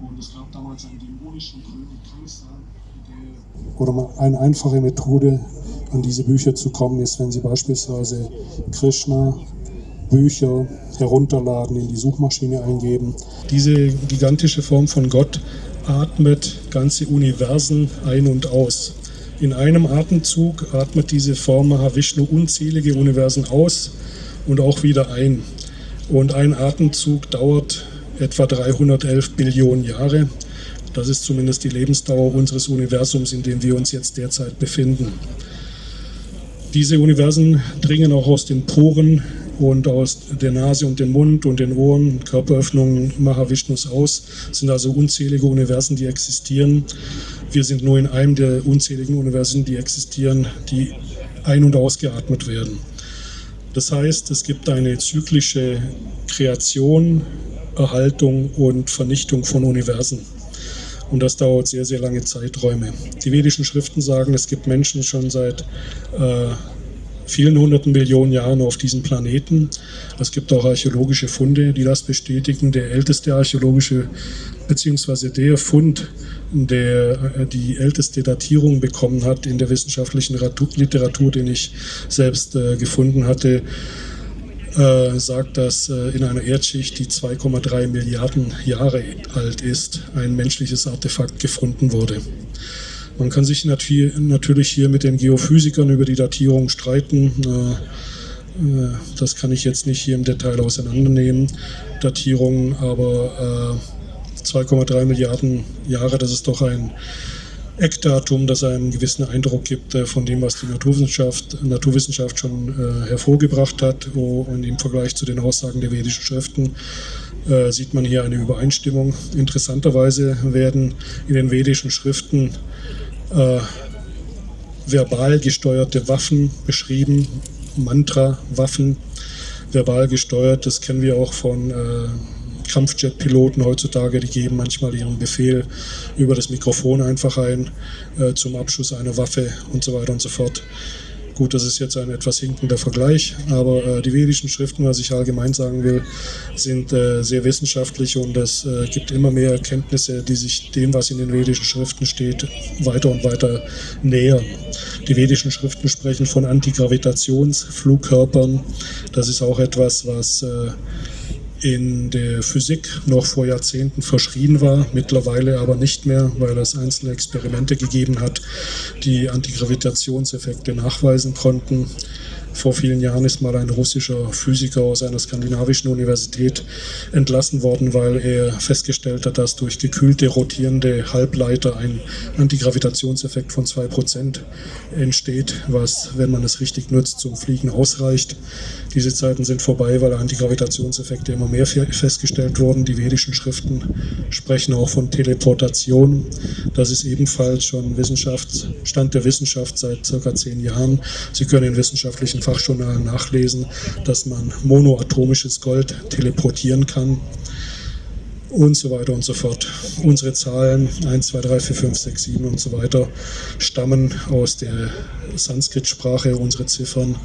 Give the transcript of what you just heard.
Und es gab damals einen dämonischen König Kaiser, der Oder eine einfache Methode, an diese Bücher zu kommen, ist, wenn Sie beispielsweise Krishna Bücher herunterladen, in die Suchmaschine eingeben. Diese gigantische Form von Gott atmet ganze Universen ein und aus. In einem Atemzug atmet diese Form Mahavishnu unzählige Universen aus und auch wieder ein. Und ein Atemzug dauert etwa 311 Billionen Jahre. Das ist zumindest die Lebensdauer unseres Universums, in dem wir uns jetzt derzeit befinden. Diese Universen dringen auch aus den Poren und aus der Nase und dem Mund und den Ohren, Körperöffnungen Mahavishnus aus. Es sind also unzählige Universen, die existieren. Wir sind nur in einem der unzähligen Universen, die existieren, die ein- und ausgeatmet werden. Das heißt, es gibt eine zyklische Kreation, Erhaltung und Vernichtung von Universen. Und das dauert sehr, sehr lange Zeiträume. Die vedischen Schriften sagen, es gibt Menschen schon seit äh, vielen hunderten Millionen Jahren auf diesem Planeten. Es gibt auch archäologische Funde, die das bestätigen. Der älteste archäologische, beziehungsweise der Fund, der äh, die älteste Datierung bekommen hat in der wissenschaftlichen Literatur, den ich selbst äh, gefunden hatte, äh, sagt, dass äh, in einer Erdschicht, die 2,3 Milliarden Jahre alt ist, ein menschliches Artefakt gefunden wurde. Man kann sich natürlich hier mit den Geophysikern über die Datierung streiten. Äh, das kann ich jetzt nicht hier im Detail auseinandernehmen, Datierungen, aber 2,3 Milliarden Jahre, das ist doch ein Eckdatum, das einen gewissen Eindruck gibt äh, von dem, was die Naturwissenschaft, Naturwissenschaft schon äh, hervorgebracht hat. und im Vergleich zu den Aussagen der vedischen Schriften äh, sieht man hier eine Übereinstimmung. Interessanterweise werden in den vedischen Schriften verbal gesteuerte Waffen beschrieben, Mantra-Waffen, verbal gesteuert. Das kennen wir auch von Kampfjet-Piloten heutzutage, die geben manchmal ihren Befehl über das Mikrofon einfach ein äh, zum Abschuss einer Waffe und so weiter und so fort. Gut, das ist jetzt ein etwas hinkender Vergleich, aber äh, die vedischen Schriften, was ich allgemein sagen will, sind äh, sehr wissenschaftlich und es äh, gibt immer mehr Erkenntnisse, die sich dem, was in den vedischen Schriften steht, weiter und weiter nähern. Die vedischen Schriften sprechen von Antigravitationsflugkörpern. Das ist auch etwas, was äh, in der Physik noch vor Jahrzehnten verschrien war, mittlerweile aber nicht mehr, weil es einzelne Experimente gegeben hat, die Antigravitationseffekte nachweisen konnten. Vor vielen Jahren ist mal ein russischer Physiker aus einer skandinavischen Universität entlassen worden, weil er festgestellt hat, dass durch gekühlte rotierende Halbleiter ein Antigravitationseffekt von 2% entsteht, was, wenn man es richtig nutzt, zum Fliegen ausreicht. Diese Zeiten sind vorbei, weil Antigravitationseffekte immer mehr festgestellt wurden. Die vedischen Schriften sprechen auch von Teleportation. Das ist ebenfalls schon Stand der Wissenschaft seit circa zehn Jahren. Sie können in wissenschaftlichen in Fachjournalen nachlesen, dass man monoatomisches Gold teleportieren kann und so weiter und so fort. Unsere Zahlen 1, 2, 3, 4, 5, 6, 7 und so weiter stammen aus der Sanskrit-Sprache, unsere Ziffern